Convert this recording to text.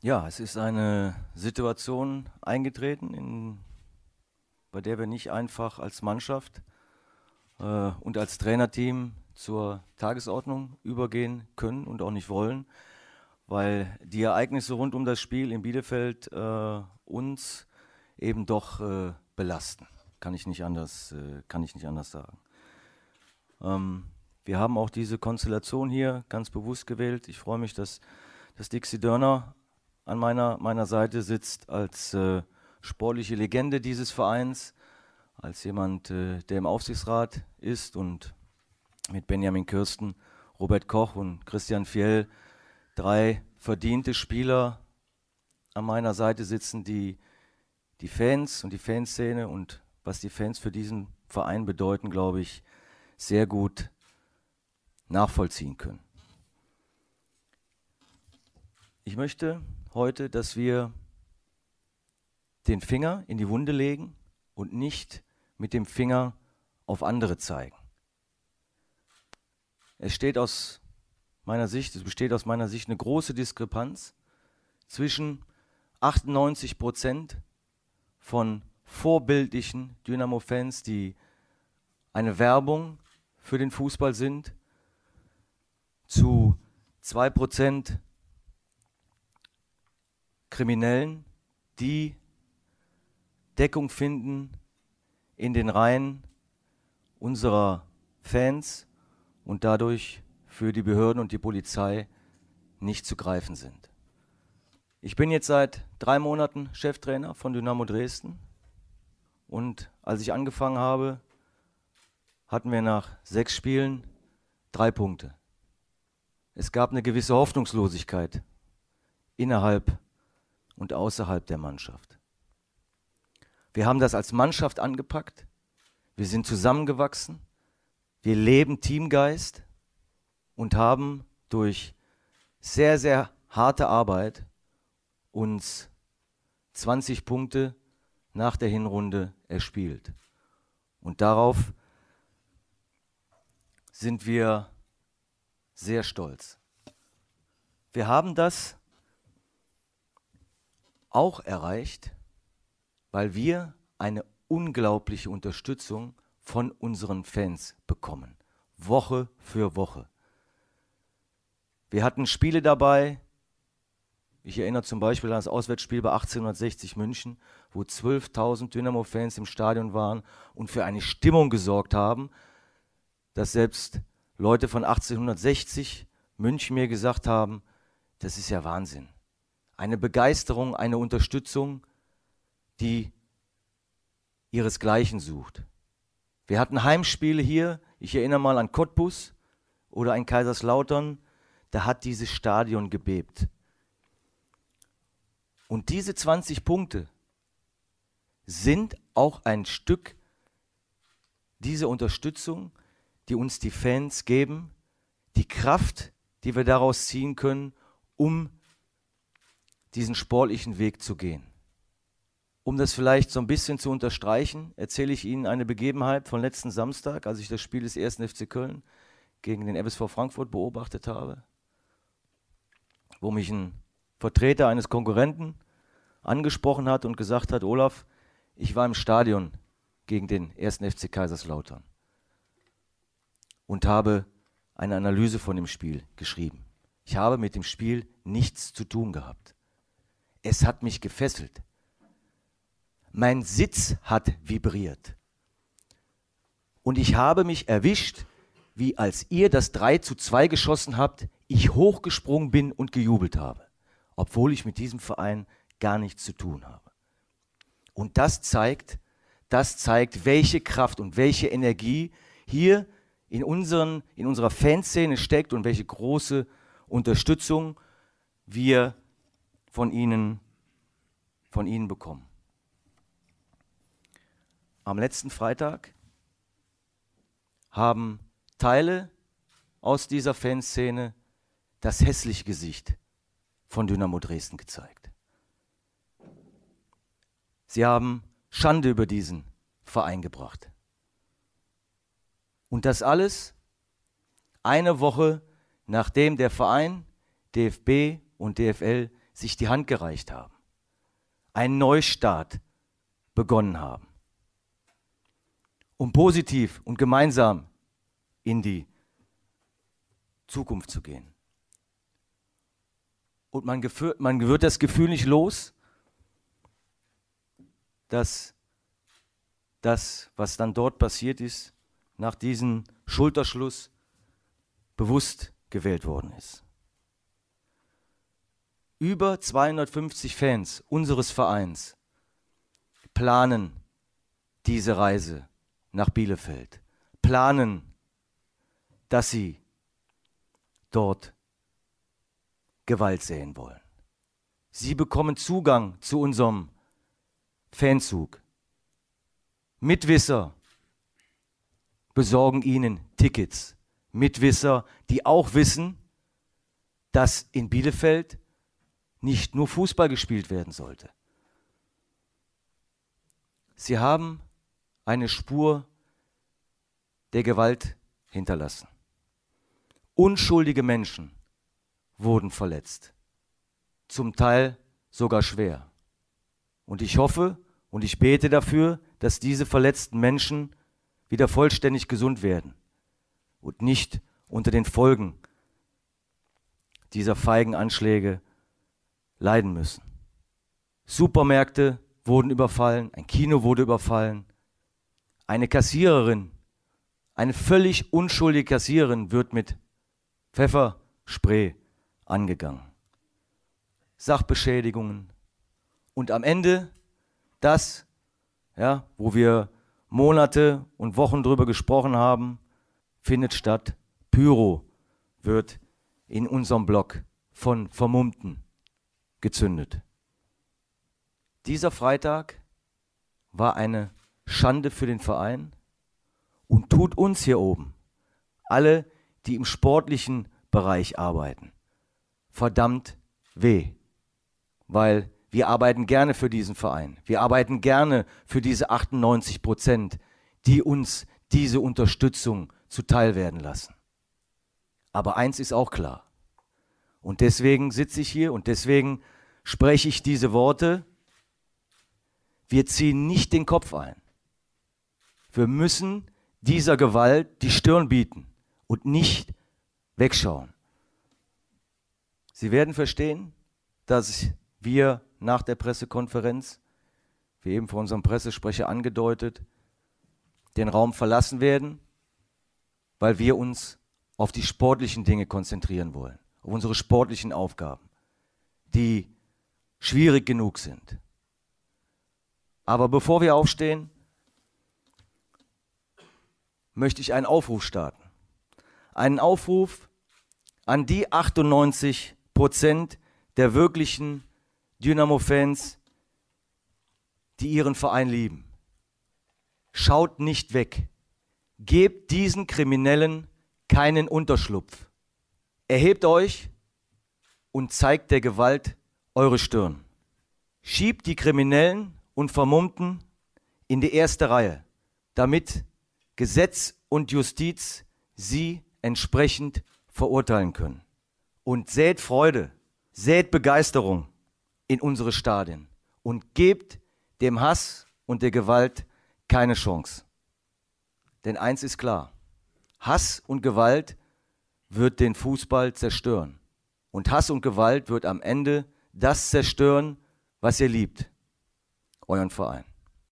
Ja, es ist eine Situation eingetreten, in, bei der wir nicht einfach als Mannschaft äh, und als Trainerteam zur Tagesordnung übergehen können und auch nicht wollen, weil die Ereignisse rund um das Spiel in Bielefeld äh, uns eben doch äh, belasten. Kann ich nicht anders, äh, kann ich nicht anders sagen. Ähm, wir haben auch diese Konstellation hier ganz bewusst gewählt. Ich freue mich, dass, dass Dixie Dörner an meiner, meiner Seite sitzt als äh, sportliche Legende dieses Vereins, als jemand, äh, der im Aufsichtsrat ist und mit Benjamin Kirsten, Robert Koch und Christian Fjell drei verdiente Spieler an meiner Seite sitzen, die die Fans und die Fanszene und was die Fans für diesen Verein bedeuten, glaube ich, sehr gut nachvollziehen können. Ich möchte heute, dass wir den Finger in die Wunde legen und nicht mit dem Finger auf andere zeigen. Es steht aus meiner Sicht, es besteht aus meiner Sicht eine große Diskrepanz zwischen 98 Prozent von vorbildlichen Dynamo-Fans, die eine Werbung für den Fußball sind, zu 2 Prozent Kriminellen, die Deckung finden in den Reihen unserer Fans und dadurch für die Behörden und die Polizei nicht zu greifen sind. Ich bin jetzt seit drei Monaten Cheftrainer von Dynamo Dresden und als ich angefangen habe, hatten wir nach sechs Spielen drei Punkte. Es gab eine gewisse Hoffnungslosigkeit innerhalb und außerhalb der Mannschaft. Wir haben das als Mannschaft angepackt. Wir sind zusammengewachsen. Wir leben Teamgeist und haben durch sehr, sehr harte Arbeit uns 20 Punkte nach der Hinrunde erspielt. Und darauf sind wir sehr stolz. Wir haben das auch erreicht, weil wir eine unglaubliche Unterstützung von unseren Fans bekommen. Woche für Woche. Wir hatten Spiele dabei. Ich erinnere zum Beispiel an das Auswärtsspiel bei 1860 München, wo 12.000 Dynamo-Fans im Stadion waren und für eine Stimmung gesorgt haben, dass selbst Leute von 1860 München mir gesagt haben, das ist ja Wahnsinn. Eine Begeisterung, eine Unterstützung, die ihresgleichen sucht. Wir hatten Heimspiele hier, ich erinnere mal an Cottbus oder an Kaiserslautern, da hat dieses Stadion gebebt. Und diese 20 Punkte sind auch ein Stück dieser Unterstützung, die uns die Fans geben, die Kraft, die wir daraus ziehen können, um diesen sportlichen Weg zu gehen. Um das vielleicht so ein bisschen zu unterstreichen, erzähle ich Ihnen eine Begebenheit von letzten Samstag, als ich das Spiel des 1. FC Köln gegen den FSV Frankfurt beobachtet habe, wo mich ein Vertreter eines Konkurrenten angesprochen hat und gesagt hat, Olaf, ich war im Stadion gegen den 1. FC Kaiserslautern und habe eine Analyse von dem Spiel geschrieben. Ich habe mit dem Spiel nichts zu tun gehabt. Es hat mich gefesselt. Mein Sitz hat vibriert. Und ich habe mich erwischt, wie als ihr das 3 zu 2 geschossen habt, ich hochgesprungen bin und gejubelt habe, obwohl ich mit diesem Verein gar nichts zu tun habe. Und das zeigt, das zeigt, welche Kraft und welche Energie hier in, unseren, in unserer Fanszene steckt und welche große Unterstützung wir von ihnen, von ihnen bekommen. Am letzten Freitag haben Teile aus dieser Fanszene das hässliche Gesicht von Dynamo Dresden gezeigt. Sie haben Schande über diesen Verein gebracht. Und das alles eine Woche nachdem der Verein, DFB und DFL sich die Hand gereicht haben, einen Neustart begonnen haben, um positiv und gemeinsam in die Zukunft zu gehen. Und man, man wird das Gefühl nicht los, dass das, was dann dort passiert ist, nach diesem Schulterschluss bewusst gewählt worden ist. Über 250 Fans unseres Vereins planen diese Reise nach Bielefeld, planen, dass sie dort Gewalt sehen wollen. Sie bekommen Zugang zu unserem Fanzug. Mitwisser besorgen ihnen Tickets. Mitwisser, die auch wissen, dass in Bielefeld nicht nur Fußball gespielt werden sollte. Sie haben eine Spur der Gewalt hinterlassen. Unschuldige Menschen wurden verletzt, zum Teil sogar schwer. Und ich hoffe und ich bete dafür, dass diese verletzten Menschen wieder vollständig gesund werden und nicht unter den Folgen dieser feigen Anschläge leiden müssen. Supermärkte wurden überfallen, ein Kino wurde überfallen, eine Kassiererin, eine völlig unschuldige Kassiererin wird mit Pfefferspray angegangen. Sachbeschädigungen und am Ende das, ja, wo wir Monate und Wochen drüber gesprochen haben, findet statt. Pyro wird in unserem Block von Vermummten gezündet. Dieser Freitag war eine Schande für den Verein und tut uns hier oben, alle, die im sportlichen Bereich arbeiten, verdammt weh, weil wir arbeiten gerne für diesen Verein. Wir arbeiten gerne für diese 98 Prozent, die uns diese Unterstützung zuteil werden lassen. Aber eins ist auch klar. Und deswegen sitze ich hier und deswegen spreche ich diese Worte. Wir ziehen nicht den Kopf ein. Wir müssen dieser Gewalt die Stirn bieten und nicht wegschauen. Sie werden verstehen, dass wir nach der Pressekonferenz, wie eben von unserem Pressesprecher angedeutet, den Raum verlassen werden, weil wir uns auf die sportlichen Dinge konzentrieren wollen, auf unsere sportlichen Aufgaben, die schwierig genug sind. Aber bevor wir aufstehen, möchte ich einen Aufruf starten. Einen Aufruf an die 98 Prozent der wirklichen Dynamo-Fans, die ihren Verein lieben. Schaut nicht weg. Gebt diesen Kriminellen keinen Unterschlupf. Erhebt euch und zeigt der Gewalt eure Stirn. Schiebt die Kriminellen und Vermummten in die erste Reihe, damit Gesetz und Justiz sie entsprechend verurteilen können. Und sät Freude, sät Begeisterung in unsere Stadien und gebt dem Hass und der Gewalt keine Chance. Denn eins ist klar, Hass und Gewalt wird den Fußball zerstören. Und Hass und Gewalt wird am Ende das zerstören, was ihr liebt, euren Verein.